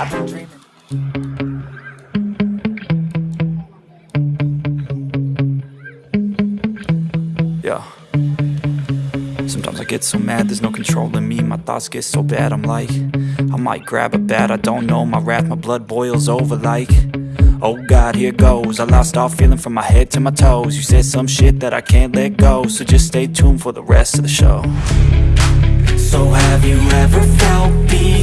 I've been dreaming Yeah. Sometimes I get so mad, there's no control in me. My thoughts get so bad, I'm like, I might grab a bat, I don't know. My wrath, my blood boils over like, oh God, here goes. I lost all feeling from my head to my toes. You said some shit that I can't let go, so just stay tuned for the rest of the show. So have you ever felt betrayed?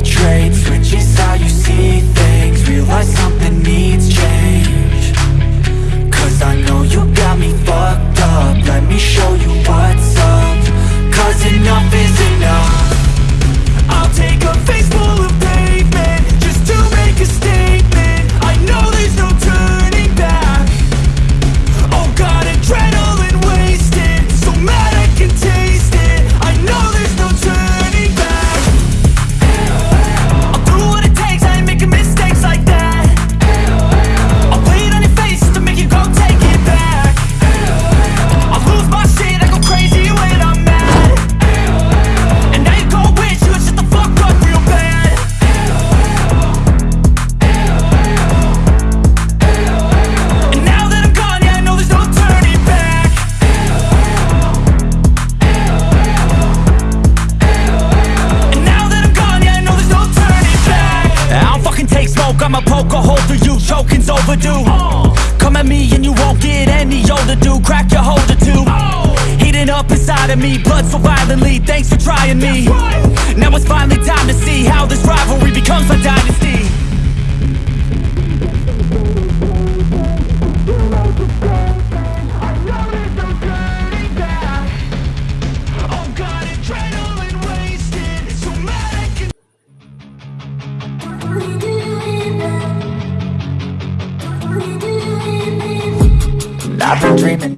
Smoke, I'ma poke a hole through you, choking's overdue. Come at me and you won't get any older, dude, crack your holder too Heating up inside of me, blood so violently, thanks for trying me. Now it's finally time to see how this rivalry becomes a dynasty I've been dreaming